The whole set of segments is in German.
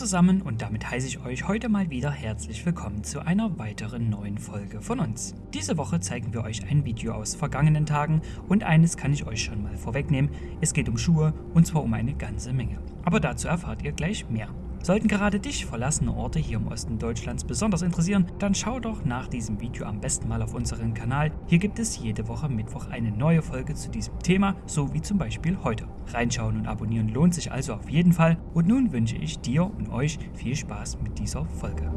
zusammen und damit heiße ich euch heute mal wieder herzlich willkommen zu einer weiteren neuen Folge von uns. Diese Woche zeigen wir euch ein Video aus vergangenen Tagen und eines kann ich euch schon mal vorwegnehmen, es geht um Schuhe und zwar um eine ganze Menge. Aber dazu erfahrt ihr gleich mehr. Sollten gerade dich verlassene Orte hier im Osten Deutschlands besonders interessieren, dann schau doch nach diesem Video am besten mal auf unseren Kanal. Hier gibt es jede Woche Mittwoch eine neue Folge zu diesem Thema, so wie zum Beispiel heute. Reinschauen und abonnieren lohnt sich also auf jeden Fall. Und nun wünsche ich dir und euch viel Spaß mit dieser Folge.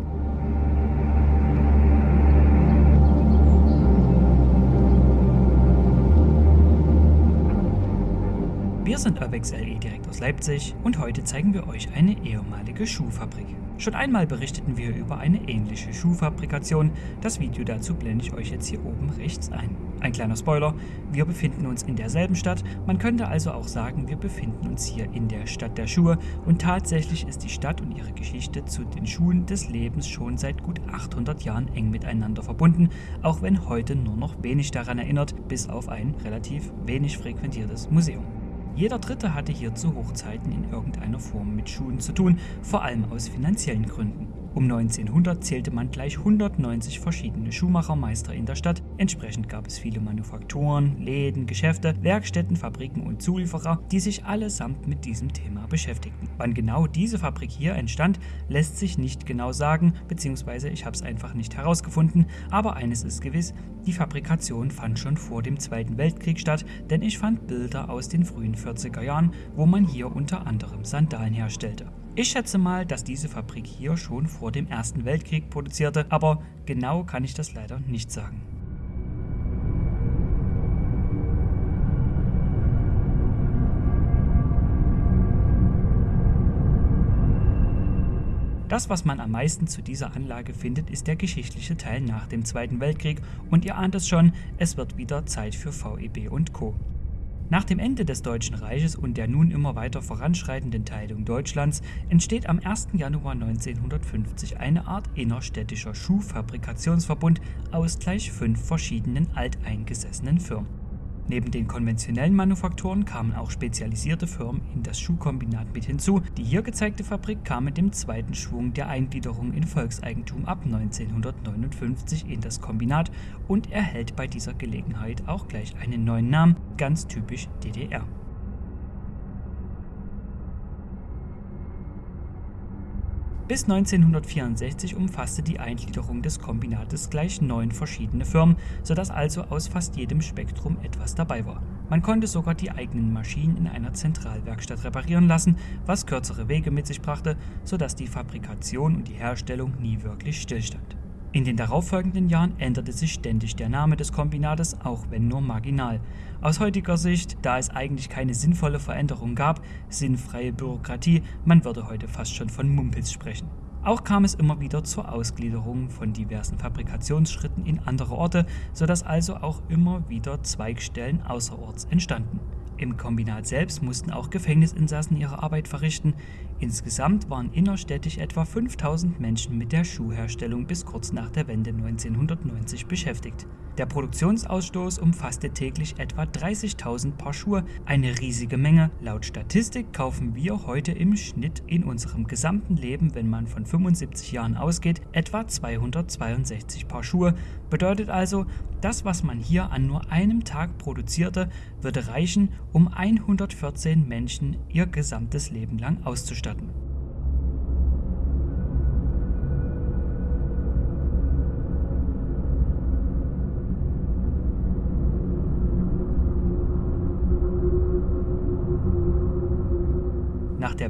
Wir sind Urbex LE direkt aus Leipzig und heute zeigen wir euch eine ehemalige Schuhfabrik. Schon einmal berichteten wir über eine ähnliche Schuhfabrikation, das Video dazu blende ich euch jetzt hier oben rechts ein. Ein kleiner Spoiler, wir befinden uns in derselben Stadt, man könnte also auch sagen, wir befinden uns hier in der Stadt der Schuhe und tatsächlich ist die Stadt und ihre Geschichte zu den Schuhen des Lebens schon seit gut 800 Jahren eng miteinander verbunden, auch wenn heute nur noch wenig daran erinnert, bis auf ein relativ wenig frequentiertes Museum. Jeder Dritte hatte hier zu Hochzeiten in irgendeiner Form mit Schuhen zu tun, vor allem aus finanziellen Gründen. Um 1900 zählte man gleich 190 verschiedene Schuhmachermeister in der Stadt. Entsprechend gab es viele Manufakturen, Läden, Geschäfte, Werkstätten, Fabriken und Zulieferer, die sich allesamt mit diesem Thema beschäftigten. Wann genau diese Fabrik hier entstand, lässt sich nicht genau sagen, beziehungsweise ich habe es einfach nicht herausgefunden, aber eines ist gewiss, die Fabrikation fand schon vor dem Zweiten Weltkrieg statt, denn ich fand Bilder aus den frühen 40er Jahren, wo man hier unter anderem Sandalen herstellte. Ich schätze mal, dass diese Fabrik hier schon vor dem Ersten Weltkrieg produzierte, aber genau kann ich das leider nicht sagen. Das, was man am meisten zu dieser Anlage findet, ist der geschichtliche Teil nach dem Zweiten Weltkrieg und ihr ahnt es schon, es wird wieder Zeit für VEB und Co. Nach dem Ende des Deutschen Reiches und der nun immer weiter voranschreitenden Teilung Deutschlands entsteht am 1. Januar 1950 eine Art innerstädtischer Schuhfabrikationsverbund aus gleich fünf verschiedenen alteingesessenen Firmen. Neben den konventionellen Manufakturen kamen auch spezialisierte Firmen in das Schuhkombinat mit hinzu. Die hier gezeigte Fabrik kam mit dem zweiten Schwung der Eingliederung in Volkseigentum ab 1959 in das Kombinat und erhält bei dieser Gelegenheit auch gleich einen neuen Namen, ganz typisch DDR. Bis 1964 umfasste die Eingliederung des Kombinates gleich neun verschiedene Firmen, sodass also aus fast jedem Spektrum etwas dabei war. Man konnte sogar die eigenen Maschinen in einer Zentralwerkstatt reparieren lassen, was kürzere Wege mit sich brachte, sodass die Fabrikation und die Herstellung nie wirklich stillstand. In den darauffolgenden Jahren änderte sich ständig der Name des Kombinates, auch wenn nur marginal. Aus heutiger Sicht, da es eigentlich keine sinnvolle Veränderung gab, sinnfreie Bürokratie, man würde heute fast schon von Mumpels sprechen. Auch kam es immer wieder zur Ausgliederung von diversen Fabrikationsschritten in andere Orte, sodass also auch immer wieder Zweigstellen außerorts entstanden. Im Kombinat selbst mussten auch Gefängnisinsassen ihre Arbeit verrichten. Insgesamt waren innerstädtisch etwa 5000 Menschen mit der Schuhherstellung bis kurz nach der Wende 1990 beschäftigt. Der Produktionsausstoß umfasste täglich etwa 30.000 Paar Schuhe, eine riesige Menge. Laut Statistik kaufen wir heute im Schnitt in unserem gesamten Leben, wenn man von 75 Jahren ausgeht, etwa 262 Paar Schuhe. Bedeutet also, das, was man hier an nur einem Tag produzierte, würde reichen, um 114 Menschen ihr gesamtes Leben lang auszustatten.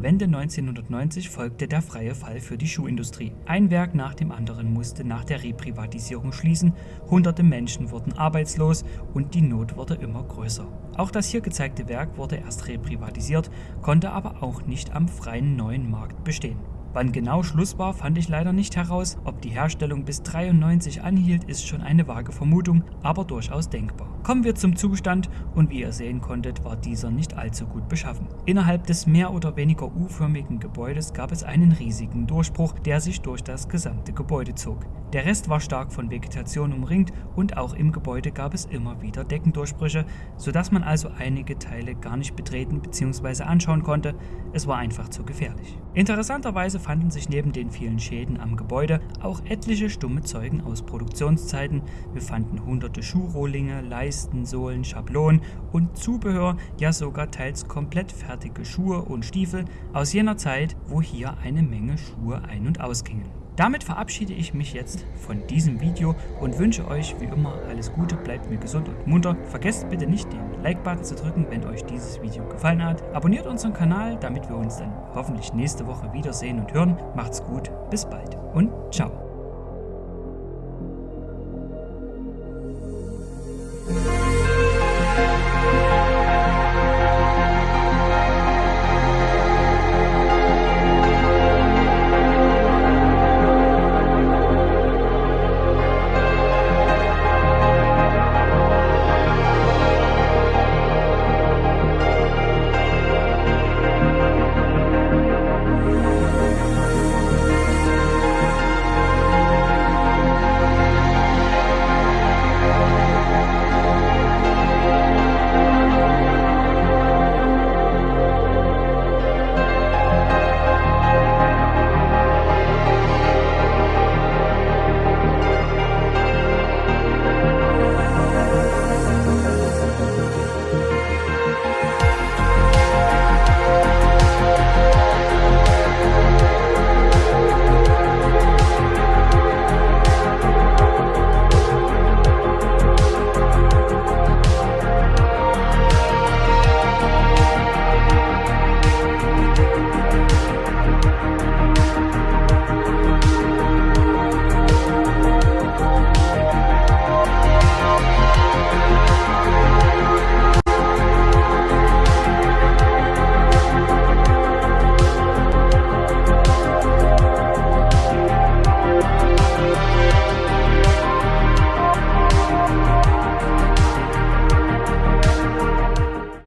Wende 1990 folgte der freie Fall für die Schuhindustrie. Ein Werk nach dem anderen musste nach der Reprivatisierung schließen, hunderte Menschen wurden arbeitslos und die Not wurde immer größer. Auch das hier gezeigte Werk wurde erst reprivatisiert, konnte aber auch nicht am freien neuen Markt bestehen. Wann genau Schluss war, fand ich leider nicht heraus. Ob die Herstellung bis 93 anhielt, ist schon eine vage Vermutung, aber durchaus denkbar. Kommen wir zum Zustand und wie ihr sehen konntet, war dieser nicht allzu gut beschaffen. Innerhalb des mehr oder weniger U-förmigen Gebäudes gab es einen riesigen Durchbruch, der sich durch das gesamte Gebäude zog. Der Rest war stark von Vegetation umringt und auch im Gebäude gab es immer wieder Deckendurchbrüche, sodass man also einige Teile gar nicht betreten bzw. anschauen konnte. Es war einfach zu gefährlich. Interessanterweise fanden sich neben den vielen Schäden am Gebäude auch etliche stumme Zeugen aus Produktionszeiten. Wir fanden hunderte Schuhrohlinge, Leisten, Sohlen, Schablonen und Zubehör, ja sogar teils komplett fertige Schuhe und Stiefel aus jener Zeit, wo hier eine Menge Schuhe ein- und ausgingen. Damit verabschiede ich mich jetzt von diesem Video und wünsche euch wie immer alles Gute, bleibt mir gesund und munter. Vergesst bitte nicht den Like-Button zu drücken, wenn euch dieses Video gefallen hat. Abonniert unseren Kanal, damit wir uns dann hoffentlich nächste Woche wiedersehen und hören. Macht's gut, bis bald und ciao.